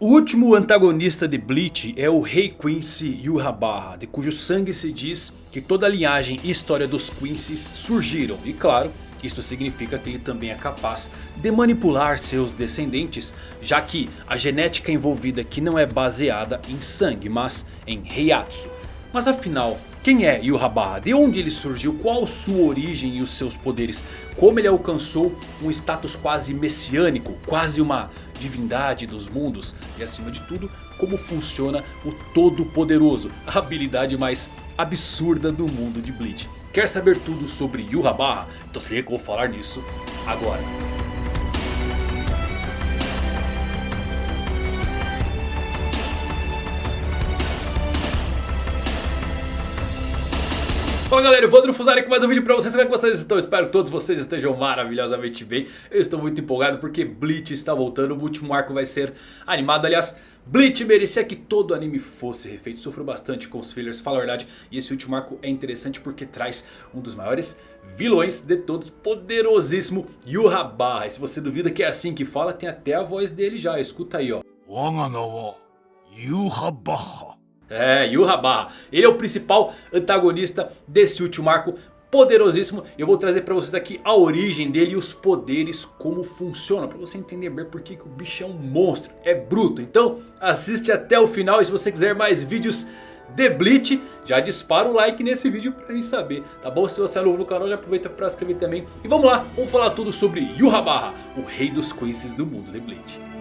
O último antagonista de Bleach é o Rei Quincy Yhwach, de cujo sangue se diz que toda a linhagem e história dos Quincy's surgiram. E claro, isso significa que ele também é capaz de manipular seus descendentes, já que a genética envolvida aqui não é baseada em sangue, mas em Heiatsu. Mas afinal, quem é Yhwach? De onde ele surgiu? Qual sua origem e os seus poderes? Como ele alcançou um status quase messiânico, quase uma divindade dos mundos? E acima de tudo, como funciona o Todo-Poderoso, a habilidade mais absurda do mundo de Bleach. Quer saber tudo sobre Yhwach? Então se liga que eu vou falar nisso agora. Fala galera, eu vou Fusari com mais um vídeo pra vocês, como é que vocês estão? Espero que todos vocês estejam maravilhosamente bem. Eu estou muito empolgado porque Bleach está voltando, o último arco vai ser animado. Aliás, Bleach merecia que todo anime fosse refeito, sofreu bastante com os fillers, fala a verdade. E esse último arco é interessante porque traz um dos maiores vilões de todos, poderosíssimo Yhwach E se você duvida que é assim que fala, tem até a voz dele já, escuta aí ó. Yhwach é, Yhwach. Ele é o principal antagonista desse último arco poderosíssimo. Eu vou trazer pra vocês aqui a origem dele e os poderes, como funciona. Pra você entender bem por que, o bicho é um monstro, é bruto. Então assiste até o final e se você quiser mais vídeos de Bleach, já dispara o like nesse vídeo pra gente saber, tá bom? Se você é novo no canal, já aproveita pra se inscrever também. E vamos lá, vamos falar tudo sobre Yhwach, o rei dos Quincy's do mundo de Bleach.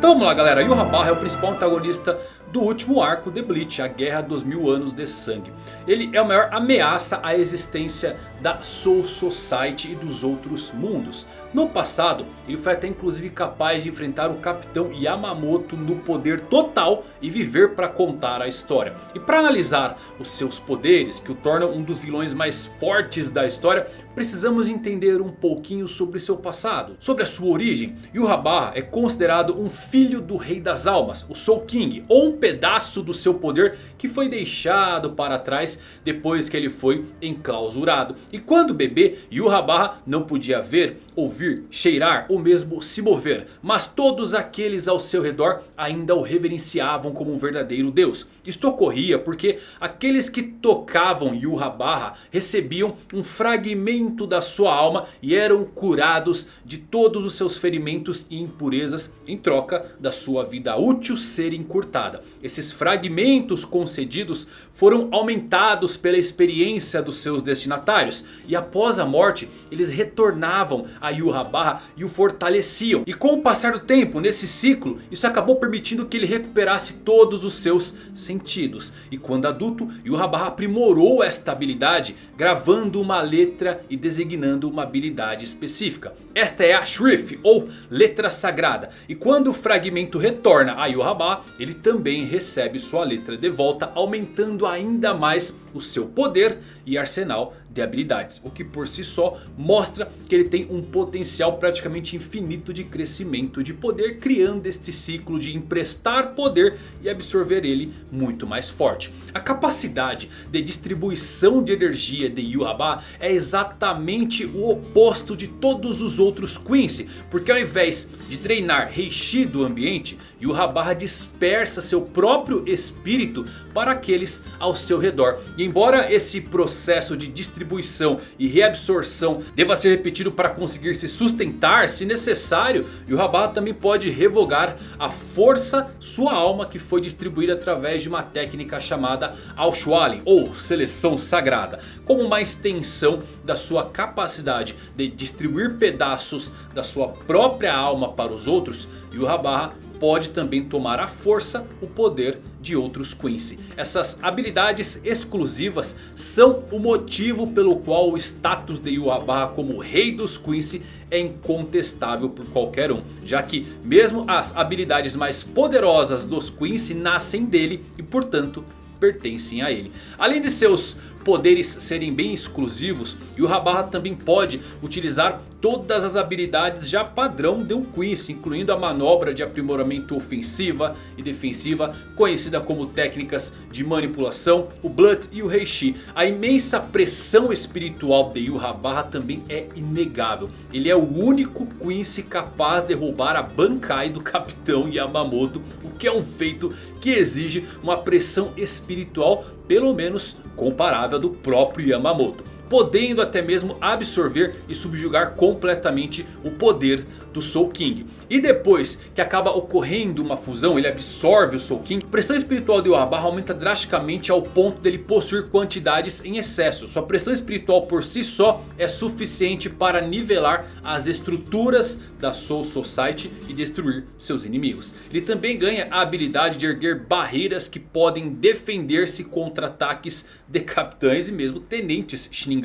Então vamos lá galera, Yhwach é o principal antagonista do último arco de Bleach, a Guerra dos Mil Anos de Sangue. Ele é a maior ameaça à existência da Soul Society e dos outros mundos. No passado, ele foi até inclusive capaz de enfrentar o Capitão Yamamoto no poder total e viver para contar a história. E para analisar os seus poderes, que o tornam um dos vilões mais fortes da história, precisamos entender um pouquinho sobre seu passado, sobre a sua origem. Yhwach é considerado um filho do Rei das Almas, o Soul King, ou um pedaço do seu poder que foi deixado para trás depois que ele foi enclausurado. E quando bebê, Yhwach não podia ver, ouvir, cheirar ou mesmo se mover. Mas todos aqueles ao seu redor ainda o reverenciavam como um verdadeiro deus. Isto ocorria porque aqueles que tocavam Yhwach recebiam um fragmento da sua alma e eram curados de todos os seus ferimentos e impurezas em troca da sua vida útil ser encurtada. Esses fragmentos concedidos foram aumentados pela experiência dos seus destinatários. E após a morte eles retornavam a Yhwach e o fortaleciam. E com o passar do tempo nesse ciclo isso acabou permitindo que ele recuperasse todos os seus sentidos. E quando adulto Yhwach aprimorou esta habilidade gravando uma letra e designando uma habilidade específica. Esta é a Shrif ou letra sagrada. E quando o fragmento retorna a Yhwach ele também recebe sua letra de volta, aumentando ainda mais o seu poder e arsenal de habilidades. O que por si só mostra que ele tem um potencial praticamente infinito de crescimento de poder. Criando este ciclo de emprestar poder e absorver ele muito mais forte. A capacidade de distribuição de energia de Yhwach é exatamente o oposto de todos os outros Quincy. Porque ao invés de treinar Reishi do ambiente, Yhwach dispersa seu próprio espírito para aqueles ao seu redor. E embora esse processo de distribuição e reabsorção deva ser repetido para conseguir se sustentar se necessário. Yhwach também pode revogar a força sua alma que foi distribuída através de uma técnica chamada Aushualin ou seleção sagrada. Como uma extensão da sua capacidade de distribuir pedaços da sua própria alma para os outros. Yhwach pode também tomar à força o poder de outros Quincy. Essas habilidades exclusivas são o motivo pelo qual o status de Yhwach como rei dos Quincy é incontestável por qualquer um. Já que mesmo as habilidades mais poderosas dos Quincy nascem dele e portanto pertencem a ele. Além de seus poderes serem bem exclusivos, Yurrabarra também pode utilizar todas as habilidades já padrão de um Quincy, incluindo a manobra de aprimoramento ofensiva e defensiva, conhecida como técnicas de manipulação, o Blood e o Reishi. A imensa pressão espiritual de Yurrabarra também é inegável. Ele é o único Quincy capaz de roubar a Bankai do Capitão Yamamoto, o que é um feito que exige uma pressão espiritual pelo menos comparável do próprio Yamamoto podendo até mesmo absorver e subjugar completamente o poder do Soul King. E depois que acaba ocorrendo uma fusão, ele absorve o Soul King. A pressão espiritual de Uabarra aumenta drasticamente ao ponto dele possuir quantidades em excesso. Sua pressão espiritual por si só é suficiente para nivelar as estruturas da Soul Society e destruir seus inimigos. Ele também ganha a habilidade de erguer barreiras que podem defender-se contra ataques de capitães e mesmo tenentes Shinigami.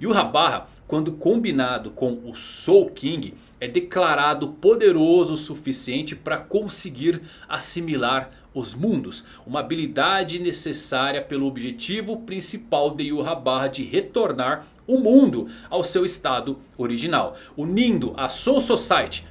E o Rabarra, quando combinado com o Soul King é declarado poderoso o suficiente para conseguir assimilar os mundos. Uma habilidade necessária pelo objetivo principal de Yuhabarra de retornar o mundo ao seu estado original. Unindo a Soul Society,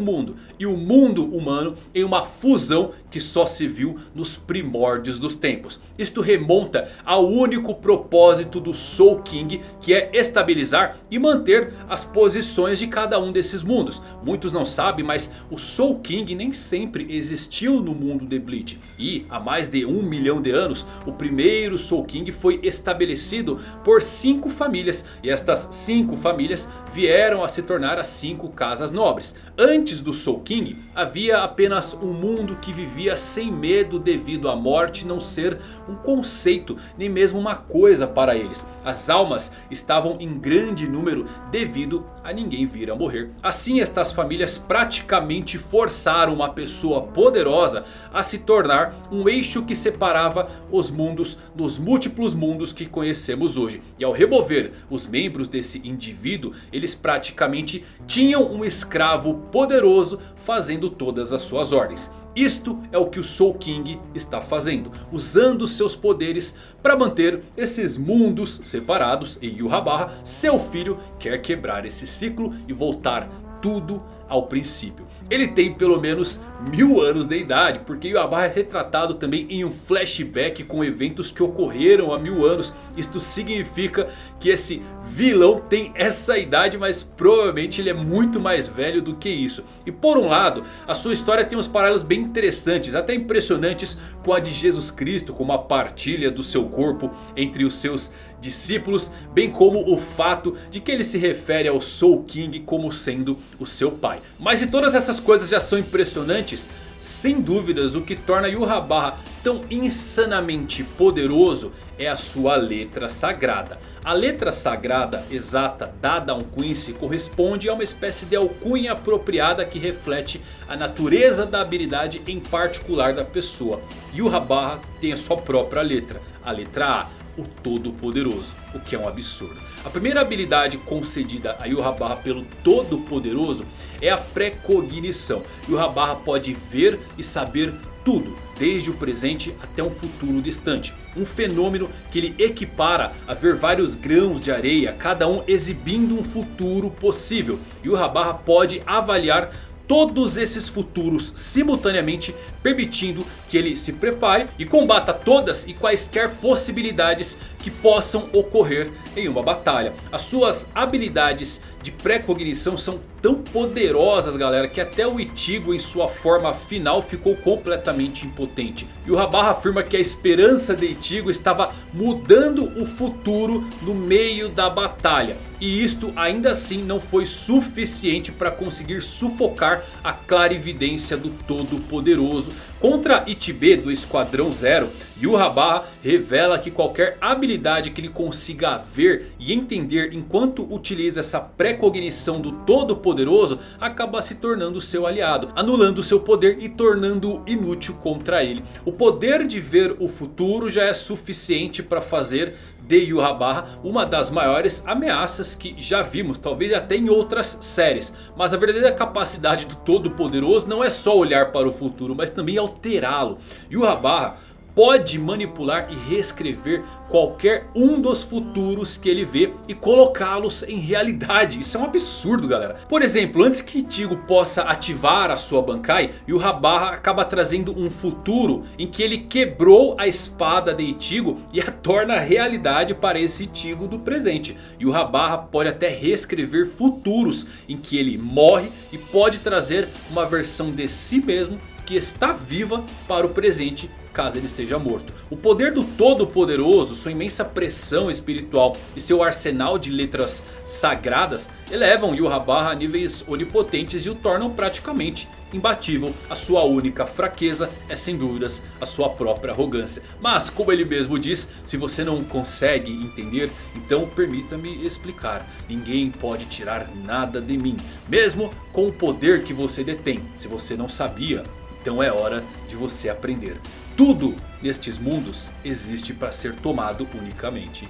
Mundo e o mundo humano em uma fusão que só se viu nos primórdios dos tempos. Isto remonta ao único propósito do Soul King que é estabilizar e manter as posições de cada um desses mundos. Muitos não sabem, mas o Soul King nem sempre existiu no mundo de Bleach. E há mais de um milhão de anos o primeiro Soul King foi estabelecido por cinco famílias. E estas cinco famílias vieram a se tornar as cinco casas nobres. Antes do Soul King havia apenas um mundo que vivia vivia sem medo devido à morte não ser um conceito nem mesmo uma coisa para eles. As almas estavam em grande número devido a ninguém vir a morrer. Assim estas famílias praticamente forçaram uma pessoa poderosa a se tornar um eixo que separava os mundos dos múltiplos mundos que conhecemos hoje. E ao remover os membros desse indivíduo, eles praticamente tinham um escravo poderoso fazendo todas as suas ordens. Isto é o que o Soul King está fazendo. Usando seus poderes para manter esses mundos separados. E Yuhabarra, seu filho, quer quebrar esse ciclo e voltar tudo ao princípio. Ele tem pelo menos mil anos de idade. Porque Yuabarra é retratado também em um flashback com eventos que ocorreram há mil anos. Isto significa que esse vilão tem essa idade. Mas provavelmente ele é muito mais velho do que isso. E por um lado a sua história tem uns paralelos bem interessantes. Até impressionantes com a de Jesus Cristo. Como a partilha do seu corpo entre os seus discípulos. Bem como o fato de que ele se refere ao Soul King como sendo o seu pai. Mas se todas essas coisas já são impressionantes... Sem dúvidas o que torna Yuhabarra tão insanamente poderoso é a sua letra sagrada. A letra sagrada exata dada a um Quincy corresponde a uma espécie de alcunha apropriada que reflete a natureza da habilidade em particular da pessoa. Yuhabarra tem a sua própria letra, a letra A o Todo-Poderoso, o que é um absurdo. A primeira habilidade concedida a Yuhabarra pelo Todo-Poderoso é a precognição. Yuhabarra pode ver e saber tudo, desde o presente até um futuro distante. Um fenômeno que ele equipara a ver vários grãos de areia, cada um exibindo um futuro possível. Yuhabarra pode avaliar todos esses futuros simultaneamente, permitindo que ele se prepare e combata todas e quaisquer possibilidades que possam ocorrer em uma batalha. As suas habilidades de pré-cognição são tão poderosas galera que até o Ichigo em sua forma final ficou completamente impotente. E o Rabarra afirma que a esperança de Ichigo estava mudando o futuro no meio da batalha. E isto ainda assim não foi suficiente para conseguir sufocar a clarividência do Todo-Poderoso. Contra Ichibe do Esquadrão Zero, Yuhabarra revela que qualquer habilidade que ele consiga ver e entender enquanto utiliza essa precognição do Todo-Poderoso acaba se tornando seu aliado, anulando seu poder e tornando-o inútil contra ele. O poder de ver o futuro já é suficiente para fazer de Yuhabarra uma das maiores ameaças que já vimos, talvez até em outras séries. Mas a verdadeira capacidade do Todo-Poderoso não é só olhar para o futuro, mas também alterá-lo. Yuhabarra pode manipular e reescrever qualquer um dos futuros que ele vê e colocá-los em realidade. Isso é um absurdo galera. Por exemplo, antes que Ichigo possa ativar a sua Bankai, Yurrabarra acaba trazendo um futuro em que ele quebrou a espada de Ichigo e a torna realidade para esse Ichigo do presente. Yurrabarra pode até reescrever futuros em que ele morre e pode trazer uma versão de si mesmo que está viva para o presente caso ele seja morto. O poder do Todo-Poderoso, sua imensa pressão espiritual e seu arsenal de letras sagradas elevam Yurrabarra a níveis onipotentes e o tornam praticamente imbatível. A sua única fraqueza é sem dúvidas a sua própria arrogância. Mas como ele mesmo diz, se você não consegue entender, então permita-me explicar. Ninguém pode tirar nada de mim, mesmo com o poder que você detém. Se você não sabia, então é hora de você aprender. Tudo nestes mundos existe para ser tomado unicamente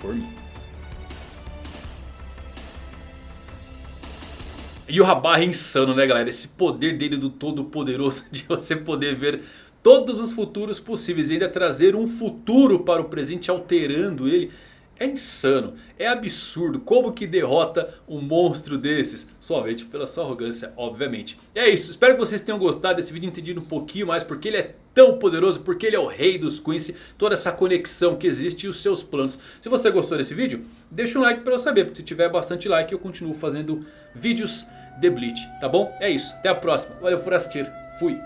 por mim. E o Rabar é insano né galera, esse poder dele do todo poderoso de você poder ver todos os futuros possíveis e ainda trazer um futuro para o presente alterando ele. É insano, é absurdo como que derrota um monstro desses, somente pela sua arrogância obviamente. E é isso, espero que vocês tenham gostado desse vídeo, entendido um pouquinho mais porque ele é tão poderoso, porque ele é o rei dos Quincy, toda essa conexão que existe e os seus planos. Se você gostou desse vídeo, deixa um like para eu saber, porque se tiver bastante like eu continuo fazendo vídeos de Bleach, tá bom? É isso, até a próxima, valeu por assistir, fui!